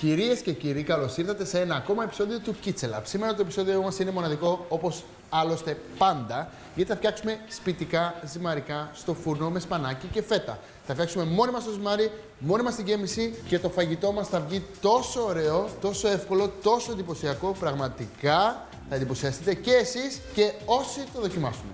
Κυρίες και κύριοι, καλώς ήρθατε σε ένα ακόμα επεισόδιο του Kitchen Lab. Σήμερα το επεισόδιο μας είναι μοναδικό όπως άλλωστε πάντα, γιατί θα φτιάξουμε σπιτικά ζυμαρικά στο φούρνο με σπανάκι και φέτα. Θα φτιάξουμε μόνοι μας το ζυμάρι, μόνοι μας την γέμιση και το φαγητό μας θα βγει τόσο ωραίο, τόσο εύκολο, τόσο εντυπωσιακό. Πραγματικά θα εντυπωσιαστείτε και εσείς και όσοι το δοκιμάσουν.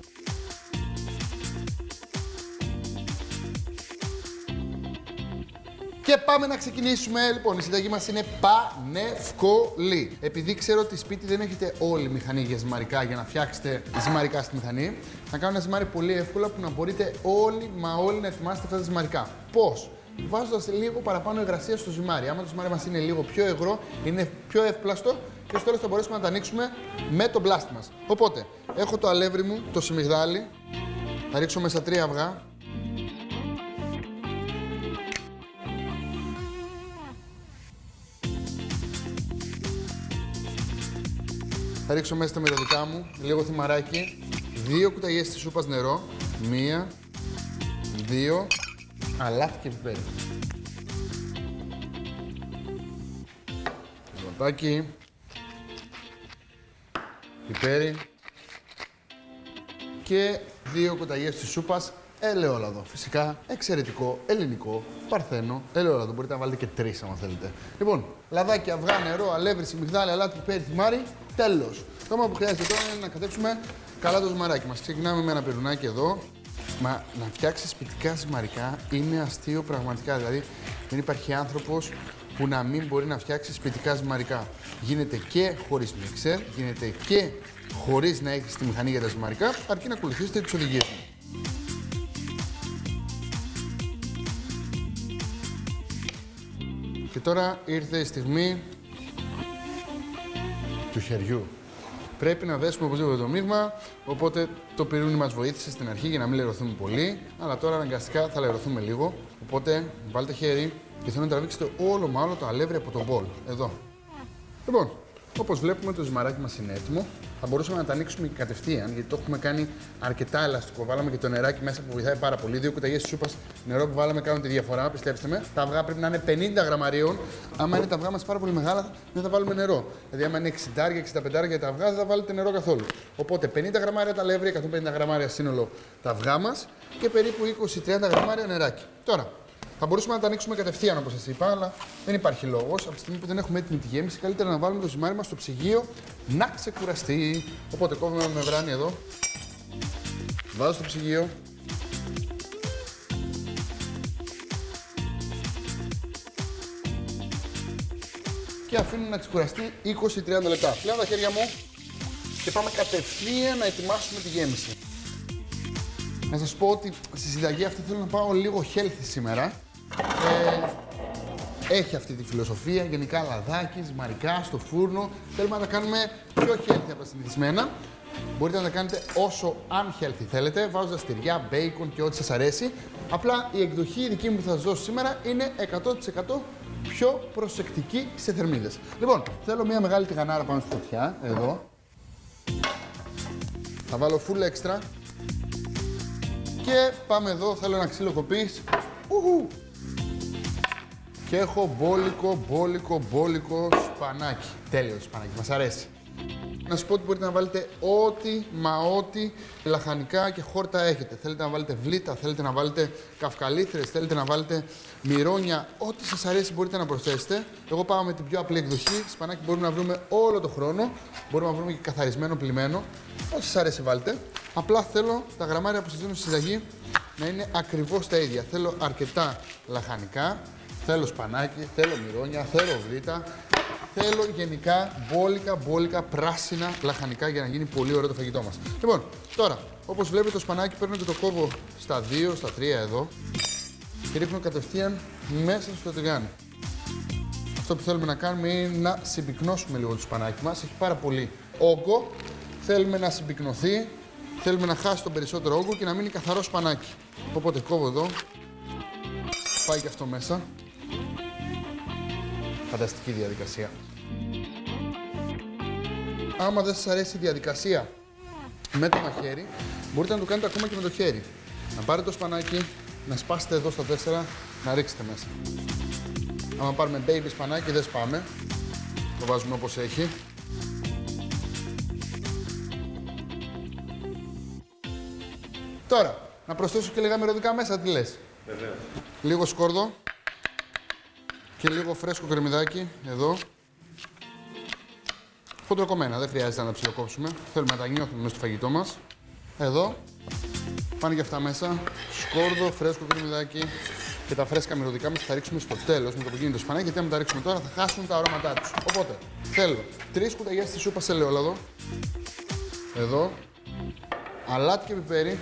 Και πάμε να ξεκινήσουμε. Λοιπόν, η συνταγή μας είναι πανεύκολη. Επειδή ξέρω ότι σπίτι δεν έχετε όλη μηχανή για ζυμαρικά για να φτιάξετε ζυμαρικά στη μηχανή, θα κάνω ένα ζυμάρι πολύ εύκολα που να μπορείτε όλοι μα όλοι να ετοιμάσετε αυτά τα ζυμαρικά. Πώς; Βάζοντας λίγο παραπάνω υγρασία στο ζυμάρι. Άμα το ζυμάρι μας είναι λίγο πιο υγρό, είναι πιο εύπλαστο και στο τέλο θα μπορέσουμε να τα ανοίξουμε με το μπλάστη μας. Οπότε, έχω το αλεύρι μου, το σιμιγδάλι. Θα ρίξω μέσα τρία αυγά. Θα ρίξω μέσα τα μυρωδικά μου, λίγο θυμαράκι, δύο κουταλιές της σούπας νερό, μία, δύο, αλάτι και πιπέρι. Λαμπάκι, πιπέρι και δύο κουταλιές της σούπας ελαιόλαδο. Φυσικά εξαιρετικό, ελληνικό, παρθένο, ελαιόλαδο. Μπορείτε να βάλετε και τρεις αν θέλετε. Λοιπόν, λαδάκι, αυγά, νερό, αλεύρι, μυγδάλη, αλάτι, πιπέρι, θυμάρι. Τέλος. Το μόνο που χρειάζεται τώρα είναι να κατέψουμε καλά το ζυμαράκι μας. Ξεκινάμε με ένα πυρουνάκι εδώ. Μα να φτιάξεις σπιτικά ζυμαρικά είναι αστείο πραγματικά. Δηλαδή δεν υπάρχει άνθρωπος που να μην μπορεί να φτιάξει σπιτικά ζυμαρικά. Γίνεται και χωρίς μίξερ, γίνεται και χωρίς να έχεις τη μηχανή για τα ζυμαρικά, αρκεί να ακολουθήσετε τις οδηγίες μου. Και τώρα ήρθε η στιγμή του χεριού. Πρέπει να δέσουμε οπωσδήποτε το μείγμα, οπότε το πυρούνι μας βοήθησε στην αρχή για να μην λερωθούμε πολύ, αλλά τώρα αναγκαστικά θα λερωθούμε λίγο, οπότε βάλτε χέρι και θέλω να τραβήξετε όλο μα όλο το αλεύρι από τον μπολ, εδώ. Λοιπόν, Όπως βλέπουμε, το ζυμαράκι μας είναι έτοιμο. Θα μπορούσαμε να τα ανοίξουμε κατευθείαν, γιατί το έχουμε κάνει αρκετά ελαστικό. Βάλαμε και το νεράκι μέσα που βοηθάει πάρα πολύ. Δύο κουταλιέ σούπας νερό που βάλαμε κάνουν τη διαφορά, πιστέψτε με. Τα αυγά πρέπει να είναι 50 γραμμαρίων. Άμα είναι τα αυγά μας πάρα πολύ μεγάλα, δεν θα βάλουμε νερό. Δηλαδή, άμα είναι 60-65 για τα αυγά, δεν θα βάλετε νερό καθόλου. Οπότε 50 γραμμάρια τα λεύρη, 150 γραμμάρια σύνολο τα αυγά μας και περίπου 20-30 γραμμάρια νεράκι. Τώρα, θα μπορούσαμε να τα ανοίξουμε κατευθείαν όπως σας είπα, αλλά δεν υπάρχει λόγος. Από τη στιγμή που δεν έχουμε έτοιμη τη γέμιση, καλύτερα να βάλουμε το ζυμάρι μας στο ψυγείο να ξεκουραστεί. Οπότε κόβουμε με μεμβράνη εδώ. Βάζω στο ψυγείο. Και αφήνω να ξεκουραστεί 20-30 λεπτά. Πλέον τα χέρια μου και πάμε κατευθείαν να ετοιμάσουμε τη γέμιση. Να σας πω ότι στη συνταγή αυτή θέλω να πάω λίγο healthy σήμερα. Ε, έχει αυτή τη φιλοσοφία, γενικά λαδάκι, ζυμαρικά, στο φούρνο. Θέλουμε να τα κάνουμε πιο healthy από τα συνηθισμένα. Μπορείτε να τα κάνετε όσο unhealthy θέλετε, βάζοντας τυριά, bacon και ό,τι σας αρέσει. Απλά η εκδοχή δική μου που θα σας δώσω σήμερα είναι 100% πιο προσεκτική σε θερμίδες. Λοιπόν, θέλω μια μεγάλη τηγανάρα πάνω στη φωτιά, εδώ. Θα βάλω full extra. Και πάμε εδώ, θέλω ένα ξύλο κοπής. Και έχω μπόλικο, μπόλικο, μπόλικο σπανάκι. Τέλειος το σπανάκι, μας αρέσει. Να σου πω ότι μπορείτε να βάλετε ό,τι μα ό,τι λαχανικά και χόρτα έχετε. Θέλετε να βάλετε βλήτα, θέλετε να βάλετε καυκαλίθρες, θέλετε να βάλετε μυρόνια. Ό,τι σας αρέσει μπορείτε να προσθέσετε. Εγώ πάω με την πιο απλή εκδοχή. Σπανάκι μπορούμε να βρούμε όλο το χρόνο. Μπορούμε να βρούμε και καθαρισμένο, πλημμένο. Ό,τι σας αρέσει βάλτε. Απλά θέλω τα γραμμάρια που σας δίνω στη συνταγή να είναι ακριβώς τα ίδια. Θέλω αρκετά λαχανικά, θέλω σπανάκι, θέλω μυρόνια, θέλω βλήτα, Θέλω γενικά μπόλικα, μπόλικα, πράσινα λαχανικά για να γίνει πολύ ωραίο το φαγητό μας. Λοιπόν, τώρα, όπως βλέπετε το σπανάκι παίρνω και το κόβω στα 2, στα 3 εδώ και ρίχνω κατευθείαν μέσα στο τηγάνι. Αυτό που θέλουμε να κάνουμε είναι να συμπυκνώσουμε λίγο το σπανάκι μας. Έχει πάρα πολύ όγκο. Θέλουμε να συμπυκνωθεί. Θέλουμε να χάσει τον περισσότερο όγκο και να μείνει καθαρό σπανάκι. Οπότε κόβω εδώ. Πάει και αυτό μέσα. Φανταστική διαδικασία. Άμα δεν σας αρέσει η διαδικασία με το μαχαίρι, μπορείτε να το κάνετε ακόμα και με το χέρι. Να πάρετε το σπανάκι, να σπάσετε εδώ στα τέσσερα, να ρίξετε μέσα. Άμα πάρουμε baby σπανάκι δεν σπάμε. Το βάζουμε όπως έχει. Τώρα, να προσθέσω και λίγα μυρωδικά μέσα, τι λες; Βεβαίως. Λίγο σκόρδο και λίγο φρέσκο κρεμμυδάκι εδώ. Χοντροκομμένα, δεν χρειάζεται να τα ψιλοκόψουμε. Θέλουμε να τα νιώθουμε μέσα στο φαγητό μας. Εδώ, πάνε και αυτά μέσα. Σκόρδο, φρέσκο κρεμμυδάκι και τα φρέσκα μυρωδικά μας θα ρίξουμε στο τέλος με το που γίνει το σπανάκι. Γιατί αν τα ρίξουμε τώρα θα χάσουν τα αρώματά τους. Οπότε, θέλω τρεις κουταλιές στη σούπας σε ελαιόλαδο. Εδώ, αλάτι και πιπέρι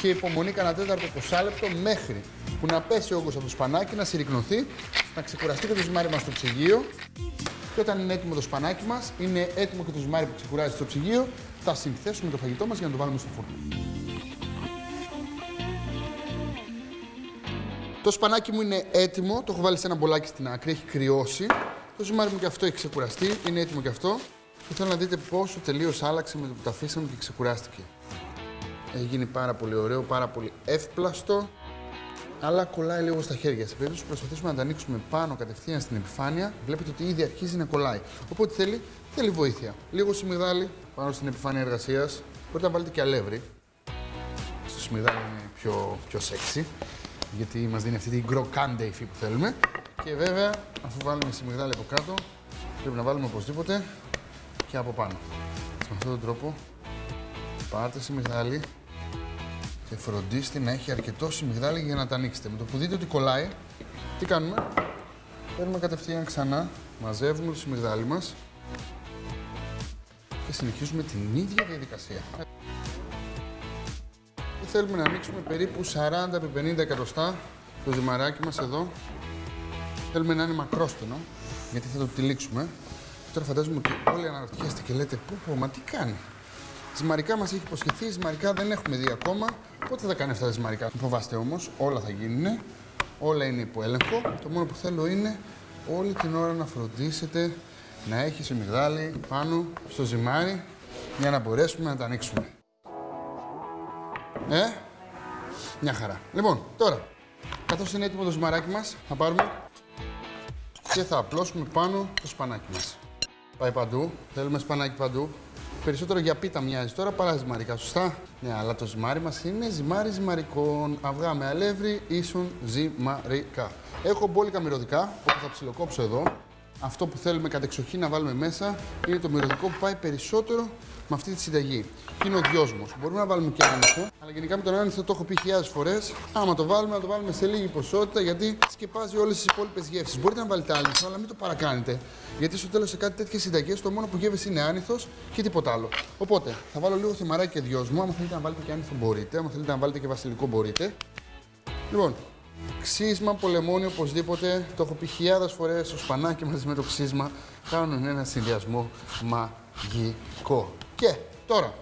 και υπομονή κανένα τέταρτο 20 λεπτό μέχρι που να πέσει ο όγκος από το σπανάκι, να συρρυκνωθεί, να ξεκουραστεί και το ζυμάρι μας στο ψυγείο και όταν είναι έτοιμο το σπανάκι μας, είναι έτοιμο και το ζυμάρι που ξεκουράζει στο ψυγείο, θα συνθέσουμε το φαγητό μας για να το βάλουμε στο φούρνο. Το σπανάκι μου είναι έτοιμο, το έχω βάλει σε ένα μπολάκι στην άκρη, έχει κρυώσει. Το ζυμάρι μου και αυτό έχει ξεκουραστεί, είναι έτοιμο και αυτό. Και θέλω να δείτε πόσο τελείως άλλαξε με το που το αφήσαμε και ξεκουράστηκε. Έχει γίνει πάρα πολύ ωραίο, πάρα πολύ εύπλαστο, αλλά κολλάει λίγο στα χέρια. Σε περίπτωση που προσπαθήσουμε να τα ανοίξουμε πάνω κατευθείαν στην επιφάνεια, βλέπετε ότι ήδη αρχίζει να κολλάει. Οπότε θέλει, θέλει βοήθεια. Λίγο σιμιδάλι πάνω στην επιφάνεια εργασίας. Μπορείτε να βάλετε και αλεύρι. Στο σιμιδάλι είναι πιο, πιο sexy, γιατί μας δίνει αυτή την κροκάντε υφή που θέλουμε. Και βέβαια, αφού βάλουμε σιμιδάλι από κάτω, πρέπει να βάλουμε οπωσδήποτε και από πάνω. Με αυτόν τον τρόπο πάρτε σιμιγδάλι και φροντίστε να έχει αρκετό σιμιγδάλι για να τα ανοίξετε. Με το που δείτε ότι κολλάει, τι κάνουμε; Παίρνουμε κατευθείαν ξανά, μαζεύουμε το σιμιγδάλι μας και συνεχίζουμε την ίδια διαδικασία. Και θέλουμε να ανοίξουμε περίπου 40 με 50 εκατοστά το ζυμαράκι μας εδώ. Θέλουμε να είναι μακρόστενο, γιατί θα το τυλίξουμε. Τώρα φαντάζομαι ότι όλοι αναρωτιέστε και λέτε πού, πού, μα τι κάνει; Ζυμαρικά μας έχει υποσχεθεί, ζυμαρικά δεν έχουμε δει ακόμα. Πότε θα κάνει αυτά τα ζυμαρικά. Μην φοβάστε όμως, όλα θα γίνουν. Όλα είναι υπό έλεγχο. Το μόνο που θέλω είναι όλη την ώρα να φροντίσετε να έχει σιμιγδάλι πάνω στο ζυμάρι για να μπορέσουμε να τα ανοίξουμε. Ε, μια χαρά. Λοιπόν, τώρα, καθώς είναι έτοιμο το ζυμαράκι μας, θα πάρουμε και θα απλώσουμε πάνω το σπανάκι μας. Πάει παντού, θέλουμε σπανάκι παντού. Περισσότερο για πίτα μοιάζει τώρα παρά ζυμαρικά, σωστά; Ναι, αλλά το ζυμάρι μας είναι ζυμάρι ζυμαρικών. Αυγά με αλεύρι ίσον ζυμαρικά. Έχω μπόλικα μυρωδικά, που θα ψιλοκόψω εδώ. Αυτό που θέλουμε κατεξοχή να βάλουμε μέσα είναι το μυρωδικό που πάει περισσότερο με αυτή τη συνταγή. Και είναι ο δυόσμος. Μπορούμε να βάλουμε και άνηθο, αλλά γενικά με τον άνηθο το έχω πει χιλιάδες φορές. Άμα το βάλουμε, να το βάλουμε σε λίγη ποσότητα γιατί σκεπάζει όλες τις υπόλοιπες γεύσεις. Μπορείτε να βάλετε άνηθο, αλλά μην το παρακάνετε. Γιατί στο τέλος σε κάτι τέτοιες συνταγές το μόνο που γεύει είναι άνηθο και τίποτα άλλο. Οπότε θα βάλω λίγο θυμαράκι και δυόσμο. Άμα θέλετε να βάλετε και άνηθο μπορείτε. Άμα θέλετε να βάλετε και βασιλικό μπορείτε. Λοιπόν, Ξύσμα, πολεμόνι, οπωσδήποτε. Το έχω πει χιλιάδες φορές. Το σπανάκι μαζί με το ξύσμα κάνουν ένα συνδυασμό μαγικό. Και τώρα,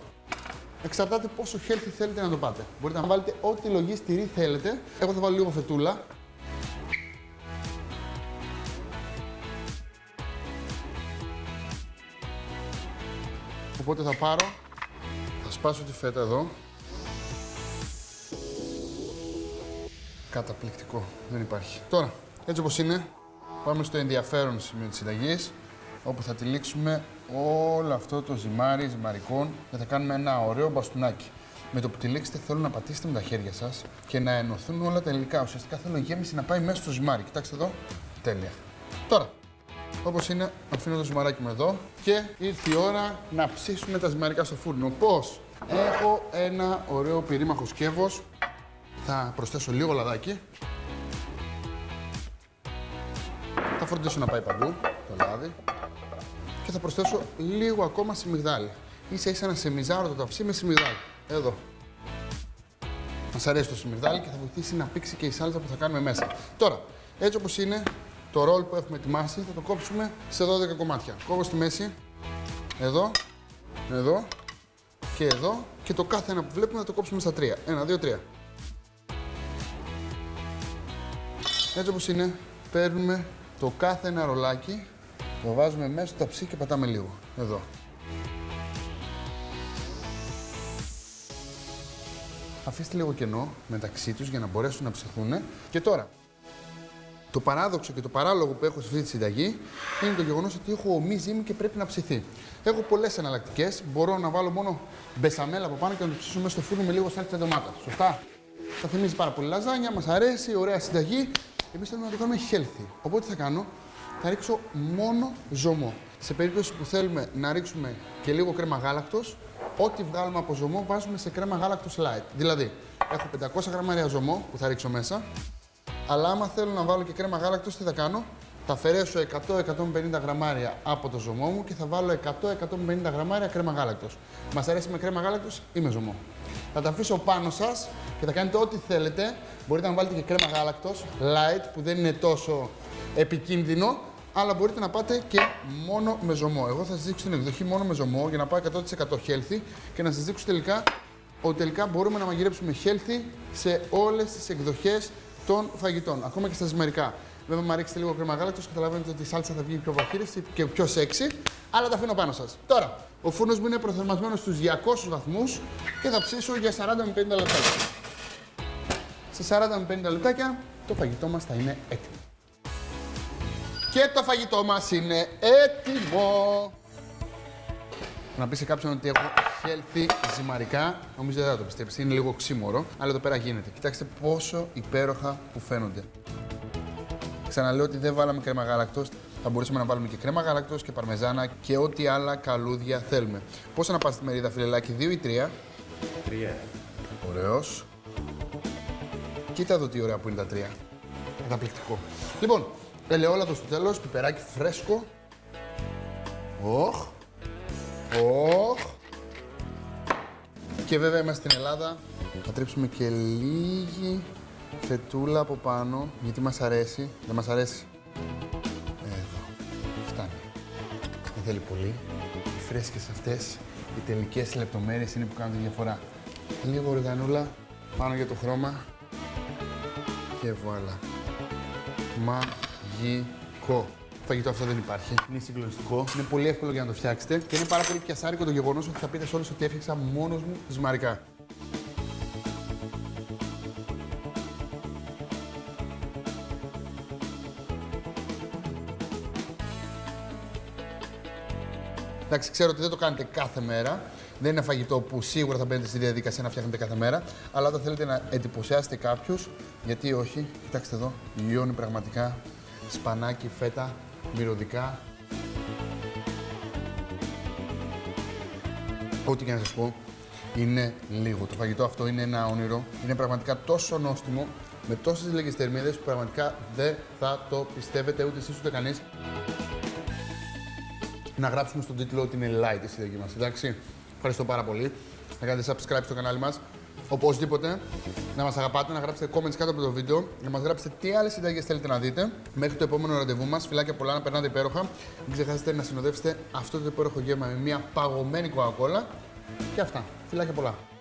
εξαρτάται πόσο healthy θέλετε να το πάτε. Μπορείτε να βάλετε ό,τι λογή στηρί θέλετε. Εγώ θα βάλω λίγο φετούλα. Οπότε θα πάρω, θα σπάσω τη φέτα εδώ. Καταπληκτικό. Δεν υπάρχει. Τώρα, έτσι όπως είναι, πάμε στο ενδιαφέρον σημείο της συνταγής, όπου θα τυλίξουμε όλο αυτό το ζυμάρι ζυμαρικών και θα κάνουμε ένα ωραίο μπαστούνάκι. Με το που τυλίξετε θέλω να πατήσετε με τα χέρια σας και να ενωθούν όλα τα υλικά. Ουσιαστικά θέλω η γέμιση να πάει μέσα στο ζυμάρι. Κοιτάξτε εδώ. Τέλεια. Τώρα, Όπως είναι, αφήνω το ζυμαράκι μου εδώ και ήρθε η ώρα να ψήσουμε τα ζυμαρικά στο φούρνο. Πώς, έχω ένα ωραίο πυρήμαχο σκεύος θα προσθέσω λίγο λαδάκι. Θα φροντίσω να πάει παντού το λάδι. Και θα προσθέσω λίγο ακόμα σιμιγδάλι. Ίσα ίσα να σεμιζάρω το ταψί με σιμιγδάλι. Εδώ. Μας αρέσει το σιμιγδάλι και θα βοηθήσει να πήξει και η σάλτσα που θα κάνουμε μέσα. Τώρα, έτσι όπως είναι, το ρόλ που έχουμε ετοιμάσει θα το κόψουμε σε 12 κομμάτια. Κόβω στη μέση, εδώ, εδώ και εδώ και το κάθε ένα που βλέπουμε θα το κόψουμε στα τρία. Ένα, δύο, τρία. Έτσι όπως είναι, παίρνουμε το κάθε ένα ρολάκι, το βάζουμε μέσα στο ταψί και πατάμε λίγο. Εδώ. Αφήστε λίγο κενό μεταξύ τους για να μπορέσουν να ψηθούν. Και τώρα, Το παράδοξο και το παράλογο που έχω σε αυτή τη συνταγή είναι το γεγονός ότι έχω ομή ζύμη και πρέπει να ψηθεί. Έχω πολλές εναλλακτικές. Μπορώ να βάλω μόνο μπεσαμέλα από πάνω και να το ψήσω μέσα στο φούρνο με λίγο σάλτσα ντομάτα. Σωστά; Θα θυμίζει πάρα πολύ λαζάνια, μας αρέσει, ωραία συνταγή. Εμείς θέλουμε να το κάνουμε healthy. Οπότε τι θα κάνω, θα ρίξω μόνο ζωμό. Σε περίπτωση που θέλουμε να ρίξουμε και λίγο κρέμα γάλακτος, ό,τι βγάλουμε από ζωμό βάζουμε σε κρέμα γάλακτος light. Δηλαδή, έχω 500 γραμμάρια ζωμό που θα ρίξω μέσα, αλλά άμα θέλω να βάλω και κρέμα γάλακτος, τι θα κάνω, θα αφαιρέσω 100-150 γραμμάρια από το ζωμό μου και θα βάλω 100-150 γραμμάρια κρέμα γάλακτος. Μας αρέσει με κρέμα γάλακτος ή με ζωμό; Θα τα αφήσω πάνω σας και θα κάνετε ό,τι θέλετε. Μπορείτε να βάλετε και κρέμα γάλακτος, light, που δεν είναι τόσο επικίνδυνο, αλλά μπορείτε να πάτε και μόνο με ζωμό. Εγώ θα σας δείξω την εκδοχή μόνο με ζωμό για να πάω 100% healthy και να σας δείξω τελικά ότι τελικά μπορούμε να μαγειρέψουμε healthy σε όλες τις εκδοχές των φαγητών, ακόμα και στα ζυμαρικά. Βέβαια, μου ρίξετε λίγο κρέμα γάλακτος, καταλαβαίνετε ότι η σάλτσα θα βγει πιο βαχύρευση και πιο σεξy, αλλά τα αφήνω πάνω σας. Τώρα, ο φούρνος μου είναι προθερμασμένος στους 200 βαθμούς και θα ψήσω για 40 με 50 λεπτάκια. Σε 40 με 50 λεπτάκια το φαγητό μας θα είναι έτοιμο. Και το φαγητό μας είναι έτοιμο. Να πεις σε κάποιον ότι έχω healthy ζυμαρικά, νομίζω δεν θα το πιστέψεις. Είναι λίγο ξύμορο, αλλά εδώ πέρα γίνεται. Κοιτάξτε πόσο υπέροχα που φαίνονται. Ξαναλέω ότι δεν βάλαμε κρέμα γάλακτος. Θα μπορούσαμε να βάλουμε και κρέμα γάλακτος και παρμεζάνα και ό,τι άλλα καλούδια θέλουμε. Πόσα να πας στη μερίδα, φιλελάκι, δύο ή τρία; Τρία. Ωραίος. Κοίτα εδώ τι ωραία που είναι τα τρία. Καταπληκτικό. Λοιπόν, Ελαιόλαδος στο τέλος, πιπεράκι φρέσκο. Οχ. Οχ. Και βέβαια είμαστε στην Ελλάδα. Θα τρίψουμε και λίγη φετούλα από πάνω, γιατί μας αρέσει. Δεν μας αρέσει. Εδώ. Φτάνει. Δεν θέλει πολύ. Οι φρέσκες αυτές, οι τελικές λεπτομέρειες είναι που κάνουν τη διαφορά. Λίγο οργανούλα πάνω για το χρώμα. Και βουάλα. Μα μαγικό. Το φαγητό αυτό δεν υπάρχει. Είναι συγκλονιστικό. Είναι πολύ εύκολο για να το φτιάξετε. Και είναι πάρα πολύ πιασάρικο το γεγονός ότι θα πείτε σε όλους ότι έφτιαξα μόνος μου ζυμαρικά. Εντάξει, ξέρω ότι δεν το κάνετε κάθε μέρα. Δεν είναι φαγητό που σίγουρα θα μπαίνετε στη διαδικασία να φτιάχνετε κάθε μέρα. Αλλά όταν θέλετε να εντυπωσιάσετε κάποιους, γιατί όχι, κοιτάξτε εδώ, λιώνει πραγματικά σπανάκι, φέτα, μυρωδικά. Ό,τι και να σας πω, είναι λίγο. Το φαγητό αυτό είναι ένα όνειρο. Είναι πραγματικά τόσο νόστιμο, με τόσες λίγες θερμίδες που πραγματικά δεν θα το πιστεύετε ούτε εσείς ούτε κανείς. Να γράψουμε στον τίτλο ότι είναι light η συνταγή μας, εντάξει. Ευχαριστώ πάρα πολύ. Να κάνετε subscribe στο κανάλι μας. Οπωσδήποτε να μας αγαπάτε, να γράψετε comments κάτω από το βίντεο, να μας γράψετε τι άλλες συνταγέ θέλετε να δείτε. Μέχρι το επόμενο ραντεβού μας, φιλάκια πολλά, να περνάτε υπέροχα. Μην ξεχάσετε να συνοδεύσετε αυτό το υπέροχο γεύμα με μια παγωμένη κοκακόλα. Και αυτά. Φιλάκια πολλά.